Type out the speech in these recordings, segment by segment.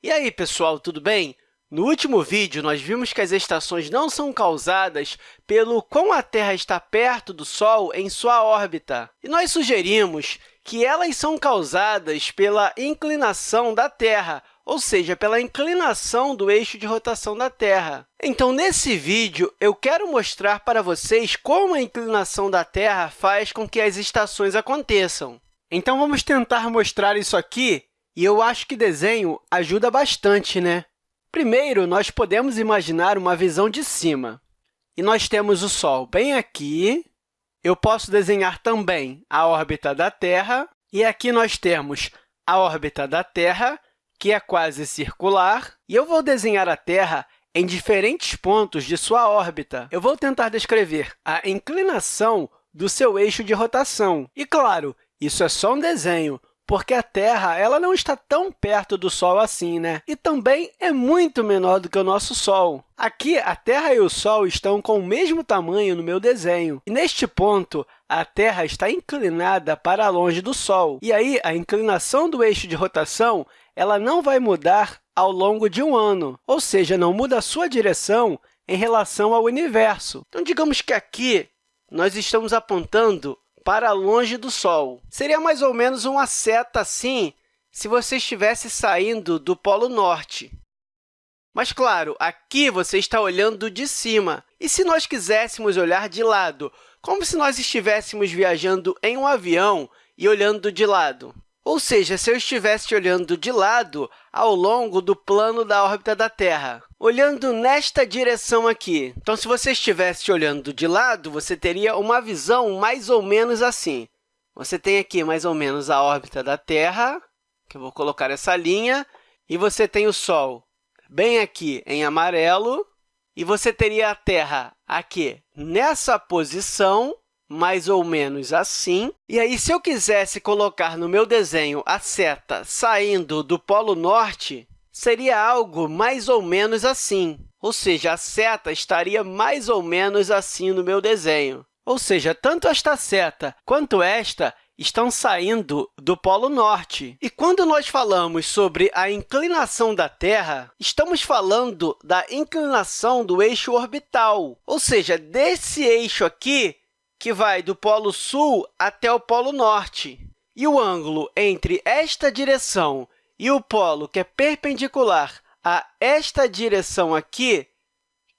E aí, pessoal, tudo bem? No último vídeo, nós vimos que as estações não são causadas pelo quão a Terra está perto do Sol em sua órbita. E nós sugerimos que elas são causadas pela inclinação da Terra, ou seja, pela inclinação do eixo de rotação da Terra. Então, nesse vídeo, eu quero mostrar para vocês como a inclinação da Terra faz com que as estações aconteçam. Então, vamos tentar mostrar isso aqui e eu acho que desenho ajuda bastante, né? Primeiro, nós podemos imaginar uma visão de cima. E nós temos o Sol bem aqui. Eu posso desenhar também a órbita da Terra. E aqui nós temos a órbita da Terra, que é quase circular. E eu vou desenhar a Terra em diferentes pontos de sua órbita. Eu vou tentar descrever a inclinação do seu eixo de rotação. E, claro, isso é só um desenho, porque a Terra ela não está tão perto do Sol assim, né? E também é muito menor do que o nosso Sol. Aqui, a Terra e o Sol estão com o mesmo tamanho no meu desenho. E, neste ponto, a Terra está inclinada para longe do Sol. E aí, a inclinação do eixo de rotação ela não vai mudar ao longo de um ano, ou seja, não muda a sua direção em relação ao universo. Então, digamos que aqui nós estamos apontando para longe do Sol. Seria mais ou menos uma seta assim se você estivesse saindo do Polo Norte. Mas, claro, aqui você está olhando de cima. E se nós quiséssemos olhar de lado, como se nós estivéssemos viajando em um avião e olhando de lado? Ou seja, se eu estivesse olhando de lado ao longo do plano da órbita da Terra, olhando nesta direção aqui. Então, se você estivesse olhando de lado, você teria uma visão mais ou menos assim. Você tem aqui mais ou menos a órbita da Terra, que eu vou colocar essa linha, e você tem o Sol bem aqui em amarelo, e você teria a Terra aqui nessa posição, mais ou menos assim. E aí, se eu quisesse colocar no meu desenho a seta saindo do Polo Norte, seria algo mais ou menos assim. Ou seja, a seta estaria mais ou menos assim no meu desenho. Ou seja, tanto esta seta quanto esta estão saindo do Polo Norte. E quando nós falamos sobre a inclinação da Terra, estamos falando da inclinação do eixo orbital, ou seja, desse eixo aqui que vai do Polo Sul até o Polo Norte. E o ângulo entre esta direção e o polo que é perpendicular a esta direção aqui,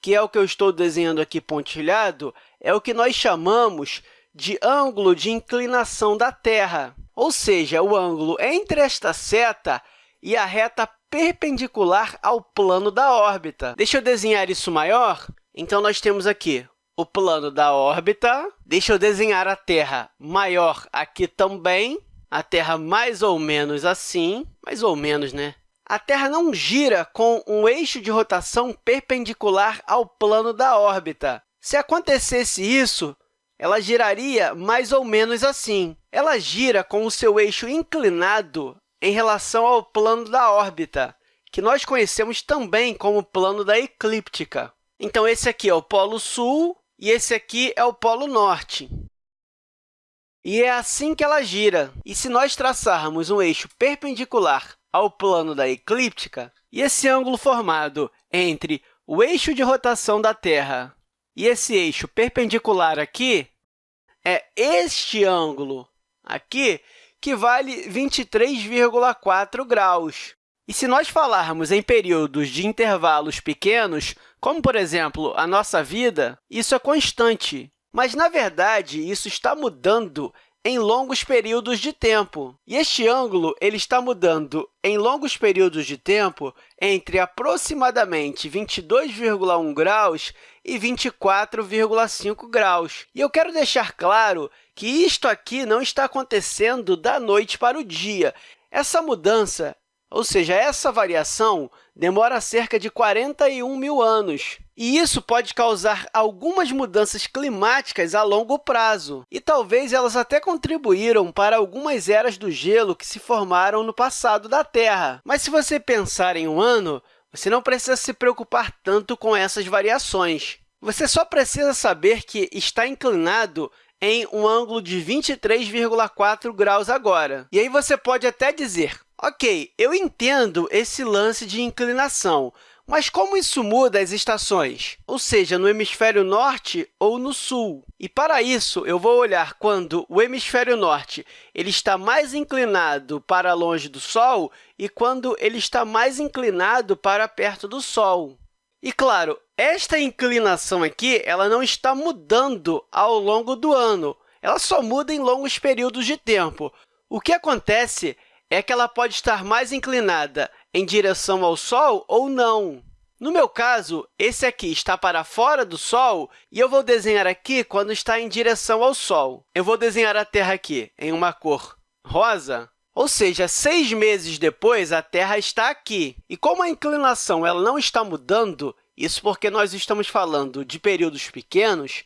que é o que eu estou desenhando aqui pontilhado, é o que nós chamamos de ângulo de inclinação da Terra, ou seja, o ângulo entre esta seta e a reta perpendicular ao plano da órbita. Deixa eu desenhar isso maior. Então, nós temos aqui o plano da órbita. Deixa eu desenhar a Terra maior aqui também. A Terra mais ou menos assim, mais ou menos, né? A Terra não gira com um eixo de rotação perpendicular ao plano da órbita. Se acontecesse isso, ela giraria mais ou menos assim. Ela gira com o seu eixo inclinado em relação ao plano da órbita, que nós conhecemos também como plano da eclíptica. Então, esse aqui é o polo sul e esse aqui é o Polo Norte. E é assim que ela gira. E se nós traçarmos um eixo perpendicular ao plano da eclíptica, e esse ângulo formado entre o eixo de rotação da Terra e esse eixo perpendicular aqui, é este ângulo aqui que vale 23,4 graus. E se nós falarmos em períodos de intervalos pequenos, como, por exemplo, a nossa vida, isso é constante. Mas, na verdade, isso está mudando em longos períodos de tempo. E este ângulo ele está mudando em longos períodos de tempo entre aproximadamente 22,1 graus e 24,5 graus. E eu quero deixar claro que isto aqui não está acontecendo da noite para o dia. Essa mudança ou seja, essa variação demora cerca de 41 mil anos. E isso pode causar algumas mudanças climáticas a longo prazo, e talvez elas até contribuíram para algumas eras do gelo que se formaram no passado da Terra. Mas se você pensar em um ano, você não precisa se preocupar tanto com essas variações. Você só precisa saber que está inclinado em um ângulo de 23,4 graus agora. E aí você pode até dizer, Ok, eu entendo esse lance de inclinação, mas como isso muda as estações? Ou seja, no hemisfério norte ou no sul? E, para isso, eu vou olhar quando o hemisfério norte ele está mais inclinado para longe do Sol e quando ele está mais inclinado para perto do Sol. E, claro, esta inclinação aqui ela não está mudando ao longo do ano, ela só muda em longos períodos de tempo. O que acontece é que ela pode estar mais inclinada em direção ao Sol ou não. No meu caso, esse aqui está para fora do Sol e eu vou desenhar aqui quando está em direção ao Sol. Eu vou desenhar a Terra aqui em uma cor rosa, ou seja, seis meses depois, a Terra está aqui. E como a inclinação ela não está mudando, isso porque nós estamos falando de períodos pequenos,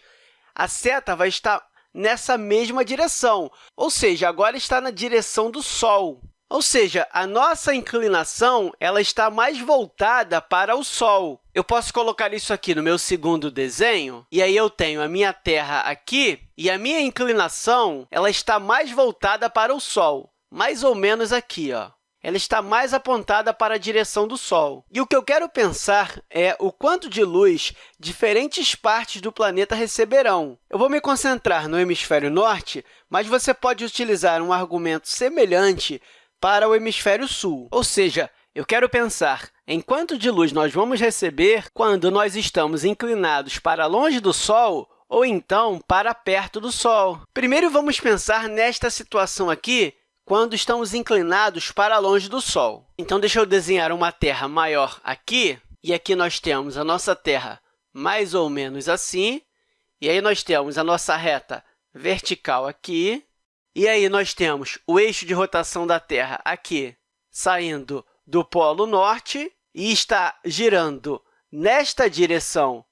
a seta vai estar nessa mesma direção, ou seja, agora está na direção do Sol. Ou seja, a nossa inclinação ela está mais voltada para o Sol. Eu posso colocar isso aqui no meu segundo desenho, e aí eu tenho a minha Terra aqui, e a minha inclinação ela está mais voltada para o Sol, mais ou menos aqui. Ó. Ela está mais apontada para a direção do Sol. E o que eu quero pensar é o quanto de luz diferentes partes do planeta receberão. Eu vou me concentrar no hemisfério norte, mas você pode utilizar um argumento semelhante para o hemisfério sul. Ou seja, eu quero pensar em quanto de luz nós vamos receber quando nós estamos inclinados para longe do Sol ou então para perto do Sol. Primeiro, vamos pensar nesta situação aqui, quando estamos inclinados para longe do Sol. Então, deixa eu desenhar uma Terra maior aqui, e aqui nós temos a nossa Terra mais ou menos assim, e aí nós temos a nossa reta vertical aqui, e aí, nós temos o eixo de rotação da Terra aqui, saindo do Polo Norte e está girando nesta direção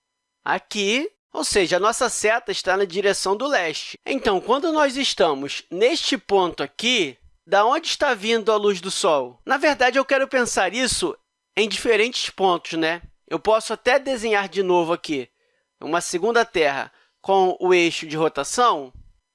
aqui, ou seja, a nossa seta está na direção do leste. Então, quando nós estamos neste ponto aqui, da onde está vindo a luz do Sol? Na verdade, eu quero pensar isso em diferentes pontos. Né? Eu posso até desenhar de novo aqui uma segunda Terra com o eixo de rotação,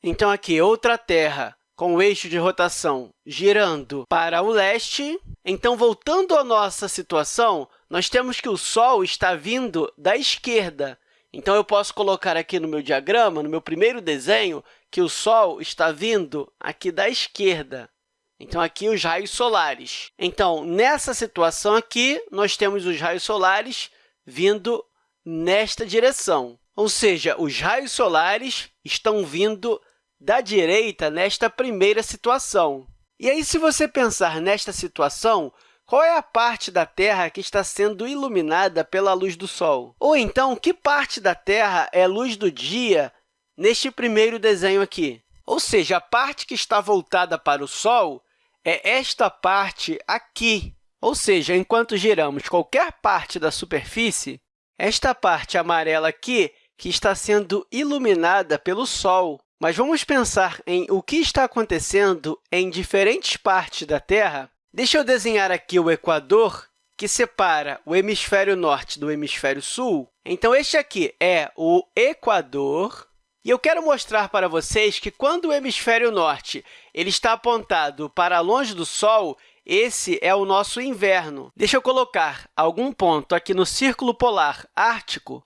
então, aqui, outra Terra com o eixo de rotação girando para o leste. Então, voltando à nossa situação, nós temos que o Sol está vindo da esquerda. Então, eu posso colocar aqui no meu diagrama, no meu primeiro desenho, que o Sol está vindo aqui da esquerda. Então, aqui os raios solares. Então, nessa situação aqui, nós temos os raios solares vindo nesta direção. Ou seja, os raios solares estão vindo da direita nesta primeira situação. E aí, se você pensar nesta situação, qual é a parte da Terra que está sendo iluminada pela luz do Sol? Ou então, que parte da Terra é luz do dia neste primeiro desenho aqui? Ou seja, a parte que está voltada para o Sol é esta parte aqui. Ou seja, enquanto giramos qualquer parte da superfície, esta parte amarela aqui que está sendo iluminada pelo Sol. Mas vamos pensar em o que está acontecendo em diferentes partes da Terra. Deixa eu desenhar aqui o Equador, que separa o hemisfério norte do hemisfério sul. Então, este aqui é o Equador. E eu quero mostrar para vocês que, quando o hemisfério norte ele está apontado para longe do Sol, esse é o nosso inverno. Deixa eu colocar algum ponto aqui no círculo polar ártico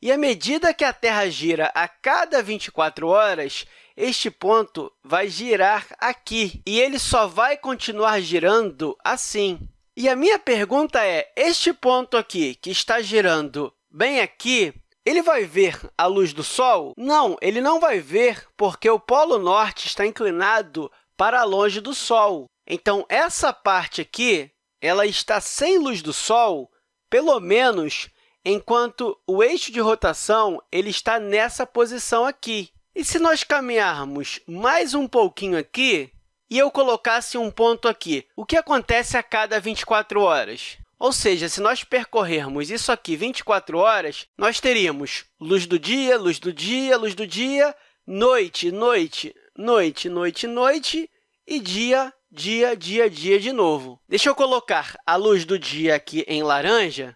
e à medida que a Terra gira a cada 24 horas, este ponto vai girar aqui, e ele só vai continuar girando assim. E a minha pergunta é, este ponto aqui, que está girando bem aqui, ele vai ver a luz do Sol? Não, ele não vai ver, porque o Polo Norte está inclinado para longe do Sol. Então, essa parte aqui ela está sem luz do Sol, pelo menos enquanto o eixo de rotação ele está nessa posição aqui. E se nós caminharmos mais um pouquinho aqui e eu colocasse um ponto aqui, o que acontece a cada 24 horas? Ou seja, se nós percorrermos isso aqui 24 horas, nós teríamos luz do dia, luz do dia, luz do dia, noite, noite, noite, noite, noite e dia, dia, dia, dia de novo. Deixa eu colocar a luz do dia aqui em laranja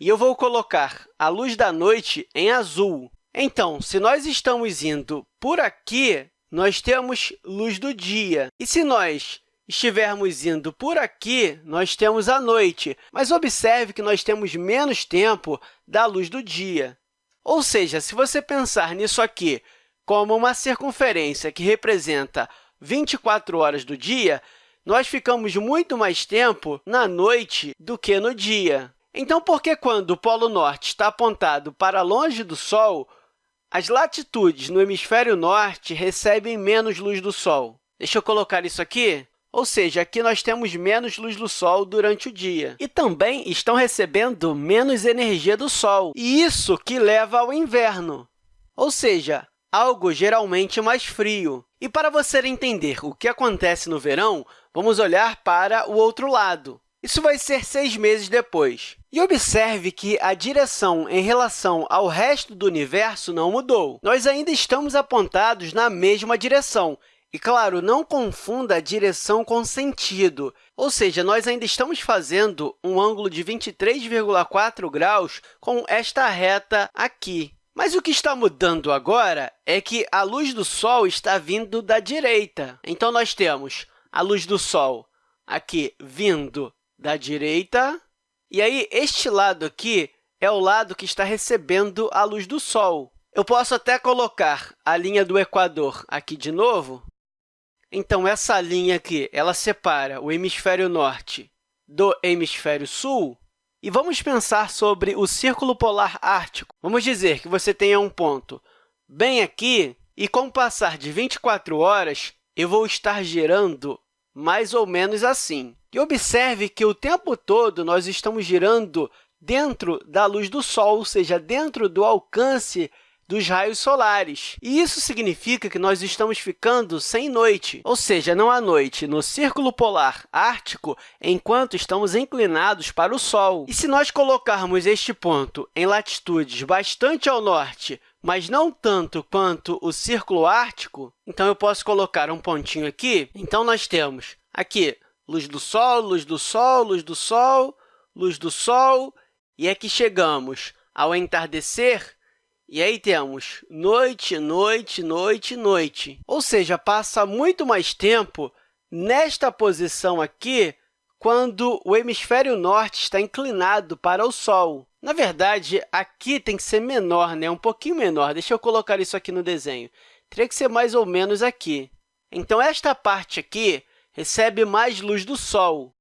e eu vou colocar a luz da noite em azul. Então, se nós estamos indo por aqui, nós temos luz do dia. E se nós estivermos indo por aqui, nós temos a noite, mas observe que nós temos menos tempo da luz do dia. Ou seja, se você pensar nisso aqui como uma circunferência que representa 24 horas do dia, nós ficamos muito mais tempo na noite do que no dia. Então, por que quando o Polo Norte está apontado para longe do Sol, as latitudes no hemisfério norte recebem menos luz do Sol? Deixa eu colocar isso aqui. Ou seja, aqui nós temos menos luz do Sol durante o dia. E também estão recebendo menos energia do Sol, e isso que leva ao inverno, ou seja, algo geralmente mais frio. E para você entender o que acontece no verão, vamos olhar para o outro lado. Isso vai ser seis meses depois. E observe que a direção em relação ao resto do universo não mudou. Nós ainda estamos apontados na mesma direção, e, claro, não confunda a direção com sentido, ou seja, nós ainda estamos fazendo um ângulo de 23,4 graus com esta reta aqui. Mas o que está mudando agora é que a luz do Sol está vindo da direita. Então, nós temos a luz do Sol aqui vindo da direita, e aí este lado aqui é o lado que está recebendo a luz do Sol. Eu posso até colocar a linha do Equador aqui de novo, então, essa linha aqui ela separa o hemisfério norte do hemisfério sul. E vamos pensar sobre o Círculo Polar Ártico. Vamos dizer que você tenha um ponto bem aqui, e com o passar de 24 horas, eu vou estar girando mais ou menos assim. E observe que o tempo todo nós estamos girando dentro da luz do Sol, ou seja, dentro do alcance dos raios solares. E isso significa que nós estamos ficando sem noite, ou seja, não há noite no Círculo Polar Ártico enquanto estamos inclinados para o Sol. E se nós colocarmos este ponto em latitudes bastante ao norte, mas não tanto quanto o Círculo Ártico, então eu posso colocar um pontinho aqui. Então, nós temos aqui luz do Sol, luz do Sol, luz do Sol, luz do Sol, e aqui chegamos ao entardecer, e aí temos noite, noite, noite, noite. Ou seja, passa muito mais tempo nesta posição aqui quando o hemisfério norte está inclinado para o Sol. Na verdade, aqui tem que ser menor, né? um pouquinho menor. Deixa eu colocar isso aqui no desenho. Teria que ser mais ou menos aqui. Então, esta parte aqui recebe mais luz do Sol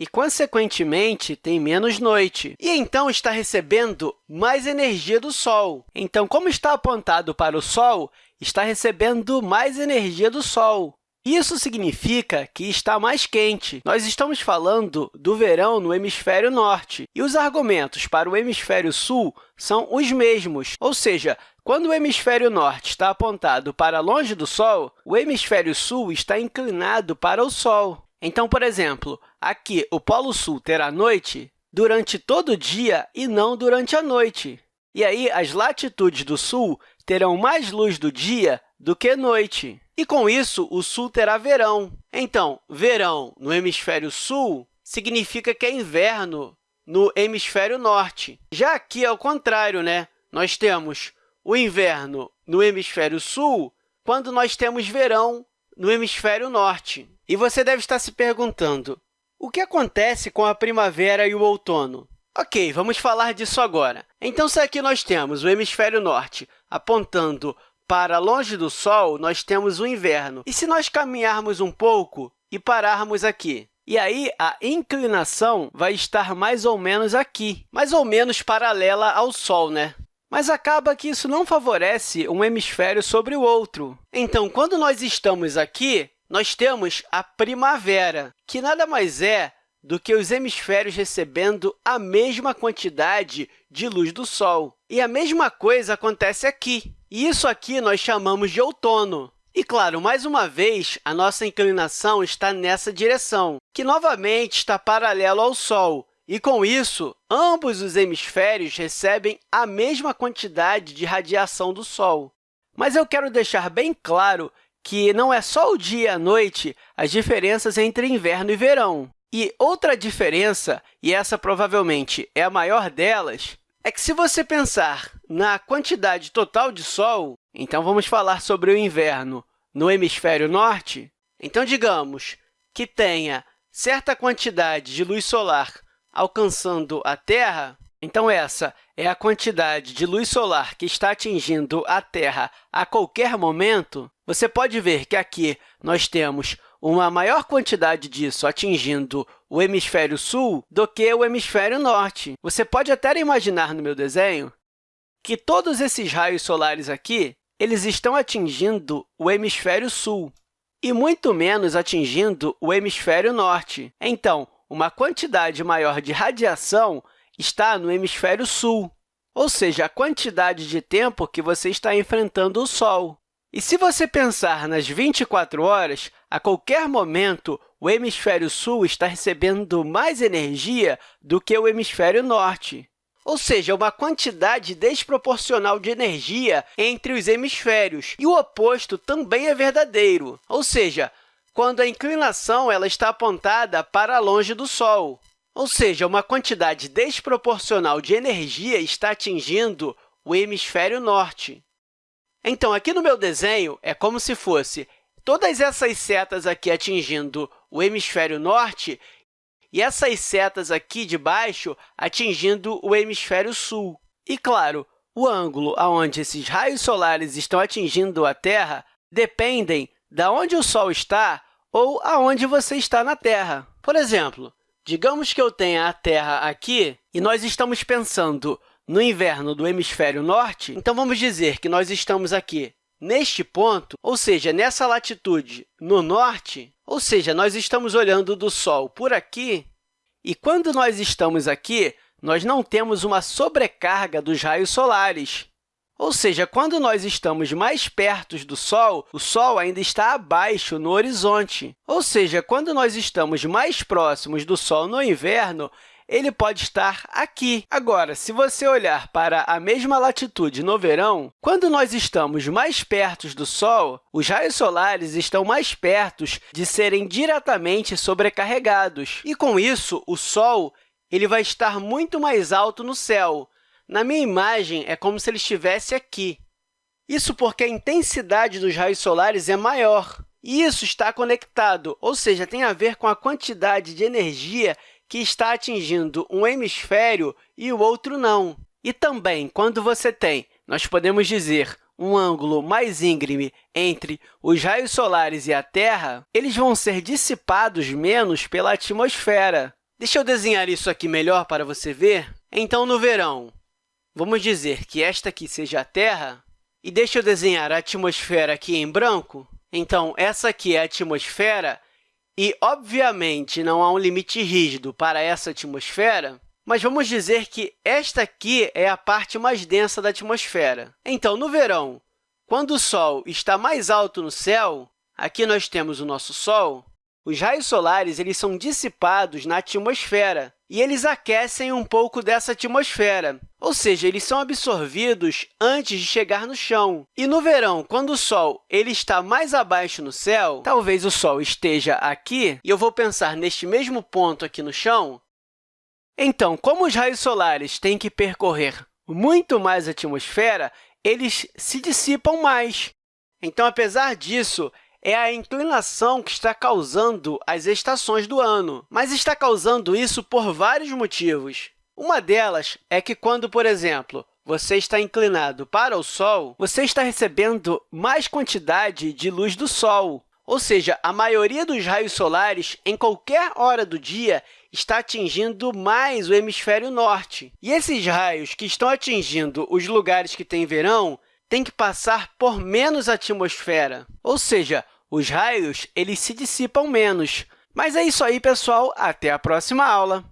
e, consequentemente, tem menos noite, e então está recebendo mais energia do Sol. Então, como está apontado para o Sol, está recebendo mais energia do Sol. Isso significa que está mais quente. Nós estamos falando do verão no hemisfério norte, e os argumentos para o hemisfério sul são os mesmos, ou seja, quando o hemisfério norte está apontado para longe do Sol, o hemisfério sul está inclinado para o Sol. Então, por exemplo, aqui o Polo Sul terá noite durante todo o dia e não durante a noite. E aí, as latitudes do Sul terão mais luz do dia do que noite. E, com isso, o Sul terá verão. Então, verão no hemisfério Sul significa que é inverno no hemisfério norte. Já aqui é o contrário, né? Nós temos o inverno no hemisfério sul quando nós temos verão no hemisfério norte. E você deve estar se perguntando, o que acontece com a primavera e o outono? Ok, vamos falar disso agora. Então, se aqui nós temos o hemisfério norte apontando para longe do Sol, nós temos o inverno. E se nós caminharmos um pouco e pararmos aqui? E aí, a inclinação vai estar mais ou menos aqui, mais ou menos paralela ao Sol, né? Mas acaba que isso não favorece um hemisfério sobre o outro. Então, quando nós estamos aqui, nós temos a primavera, que nada mais é do que os hemisférios recebendo a mesma quantidade de luz do Sol. E a mesma coisa acontece aqui. E isso aqui nós chamamos de outono. E, claro, mais uma vez, a nossa inclinação está nessa direção, que novamente está paralelo ao Sol. E, com isso, ambos os hemisférios recebem a mesma quantidade de radiação do Sol. Mas eu quero deixar bem claro que não é só o dia e a noite as diferenças entre inverno e verão. E outra diferença, e essa provavelmente é a maior delas, é que se você pensar na quantidade total de Sol, então vamos falar sobre o inverno no hemisfério norte, Então, digamos que tenha certa quantidade de luz solar alcançando a Terra, então essa é a quantidade de luz solar que está atingindo a Terra a qualquer momento, você pode ver que aqui nós temos uma maior quantidade disso atingindo o hemisfério sul do que o hemisfério norte. Você pode até imaginar no meu desenho que todos esses raios solares aqui eles estão atingindo o hemisfério sul e muito menos atingindo o hemisfério norte. Então, uma quantidade maior de radiação está no hemisfério sul, ou seja, a quantidade de tempo que você está enfrentando o Sol. E se você pensar nas 24 horas, a qualquer momento, o hemisfério sul está recebendo mais energia do que o hemisfério norte. Ou seja, uma quantidade desproporcional de energia entre os hemisférios. E o oposto também é verdadeiro, ou seja, quando a inclinação ela está apontada para longe do Sol. Ou seja, uma quantidade desproporcional de energia está atingindo o hemisfério norte. Então, aqui no meu desenho, é como se fosse todas essas setas aqui atingindo o hemisfério norte e essas setas aqui de baixo atingindo o hemisfério sul. E, claro, o ângulo onde esses raios solares estão atingindo a Terra dependem de onde o Sol está ou aonde você está na Terra. Por exemplo, digamos que eu tenha a Terra aqui e nós estamos pensando no inverno do hemisfério norte, então vamos dizer que nós estamos aqui neste ponto, ou seja, nessa latitude no norte, ou seja, nós estamos olhando do Sol por aqui, e quando nós estamos aqui, nós não temos uma sobrecarga dos raios solares. Ou seja, quando nós estamos mais perto do Sol, o Sol ainda está abaixo no horizonte. Ou seja, quando nós estamos mais próximos do Sol no inverno, ele pode estar aqui. Agora, se você olhar para a mesma latitude no verão, quando nós estamos mais perto do Sol, os raios solares estão mais perto de serem diretamente sobrecarregados. E, com isso, o Sol ele vai estar muito mais alto no céu. Na minha imagem, é como se ele estivesse aqui. Isso porque a intensidade dos raios solares é maior. E isso está conectado, ou seja, tem a ver com a quantidade de energia que está atingindo um hemisfério e o outro não. E também, quando você tem, nós podemos dizer, um ângulo mais íngreme entre os raios solares e a Terra, eles vão ser dissipados menos pela atmosfera. Deixa eu desenhar isso aqui melhor para você ver. Então, no verão, vamos dizer que esta aqui seja a Terra, e deixa eu desenhar a atmosfera aqui em branco. Então, essa aqui é a atmosfera e, obviamente, não há um limite rígido para essa atmosfera, mas vamos dizer que esta aqui é a parte mais densa da atmosfera. Então, no verão, quando o Sol está mais alto no céu, aqui nós temos o nosso Sol, os raios solares eles são dissipados na atmosfera e eles aquecem um pouco dessa atmosfera, ou seja, eles são absorvidos antes de chegar no chão. E no verão, quando o Sol ele está mais abaixo no céu, talvez o Sol esteja aqui, e eu vou pensar neste mesmo ponto aqui no chão, então, como os raios solares têm que percorrer muito mais a atmosfera, eles se dissipam mais. Então, apesar disso, é a inclinação que está causando as estações do ano, mas está causando isso por vários motivos. Uma delas é que quando, por exemplo, você está inclinado para o Sol, você está recebendo mais quantidade de luz do Sol, ou seja, a maioria dos raios solares, em qualquer hora do dia, está atingindo mais o hemisfério norte. E esses raios que estão atingindo os lugares que têm verão têm que passar por menos atmosfera, ou seja, os raios eles se dissipam menos. Mas é isso aí, pessoal. Até a próxima aula!